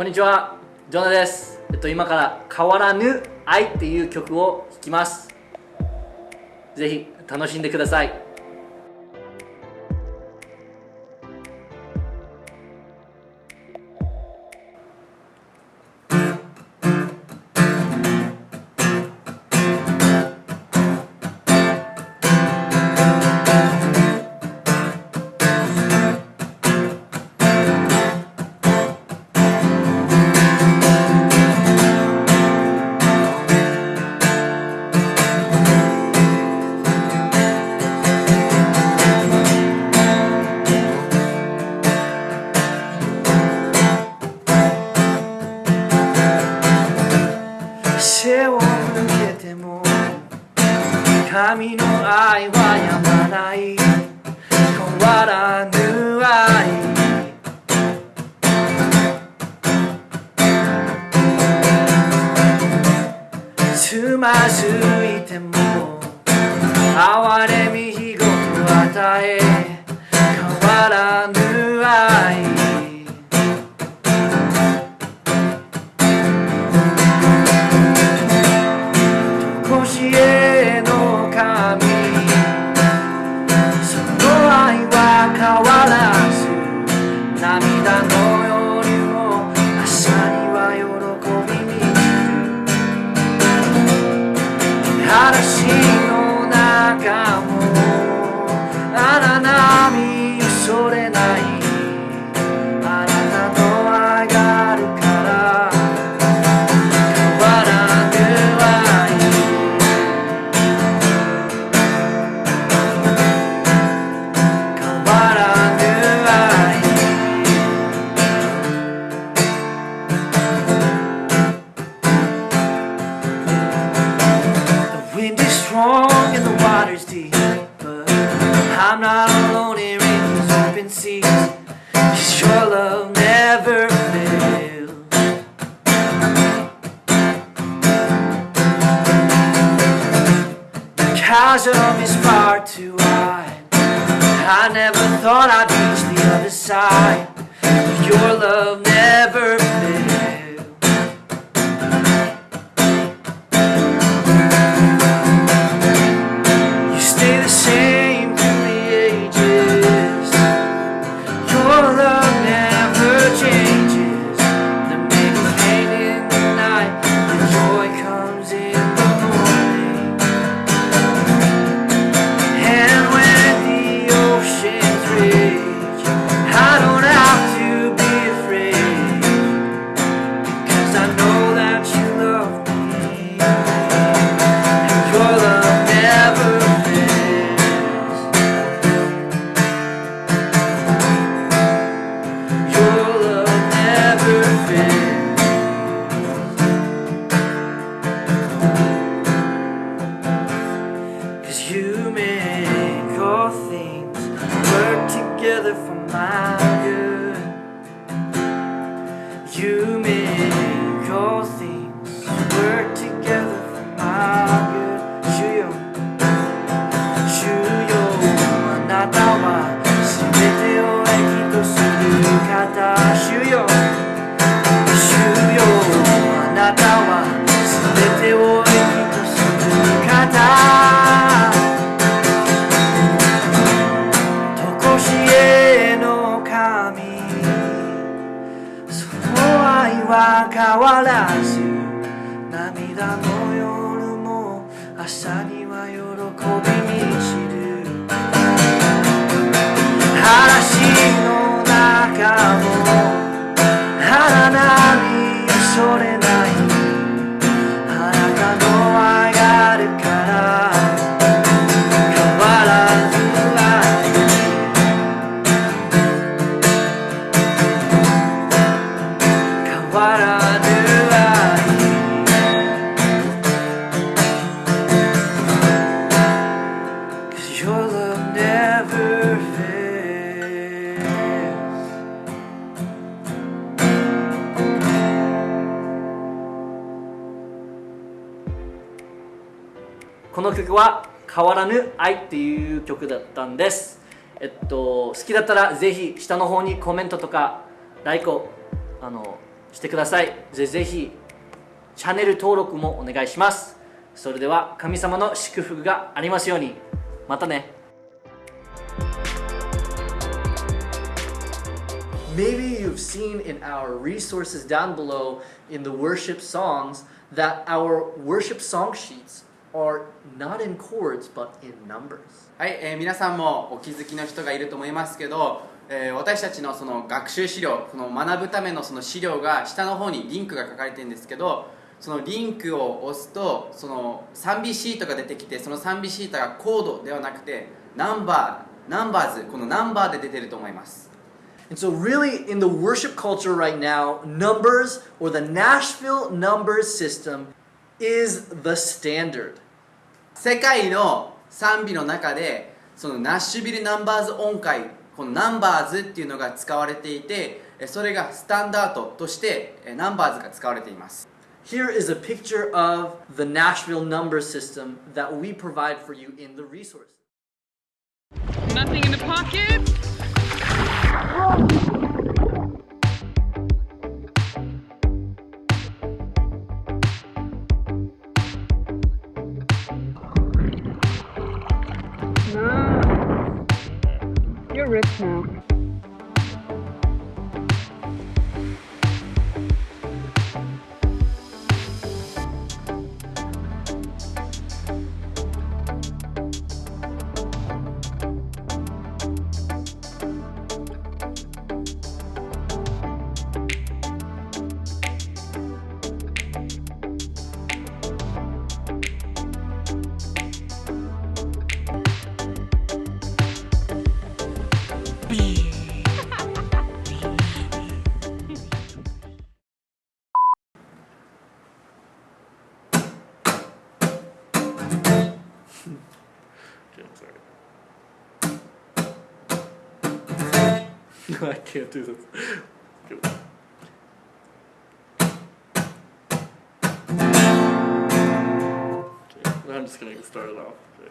こんにちはジョナです。えっと今から変わらぬ愛っていう曲を弾きます。ぜひ楽しんでください。神の愛はやまない。変わらぬ愛。つまずいても哀れみ日ごと与え変わらぬ愛。Strong and the water's deep But I'm not alone in these open seas. Cause your love never fails. The chasm is far too wide. I never thought I'd reach the other side. But your love never fails together for my good. You make「すべてを駅とする形を」は変わらず涙の夜も朝には喜びに散る。嵐の中もこの曲は「変わらぬ愛」っていう曲だったんです。えっと好きだったらぜひ下の方にコメントとかライクをあのしてください。ぜひぜひチャンネル登録もお願いします。それでは神様の祝福がありますように。またね。Maybe you've seen in our resources down below in the worship songs that our worship song sheets are not in chords but in numbers. はい、えー皆さんもお気づきの人がいると思いますけど、えー私たちのその学習資料この学ぶためのその資料が下の方にリンクが書かれてるんですけどそのリンクを押すとその賛美シートが出てきてその賛美シートがコードではなくてナンバー numbers このナンバーで出てると思います And so, really, in the worship culture right now, numbers or the Nashville numbers system is the standard. 世界の賛美の中でそのナッシュビルナンバーズ音階このナンバーズっていうのが使われていてえそれがスタンダードとしてえナンバーズが使われています Here is a picture of the Nashville number system that we provide for you in the resource. Nothing in the pocket. You're rich now. I can't do this. I'm just gonna get started off. Okay.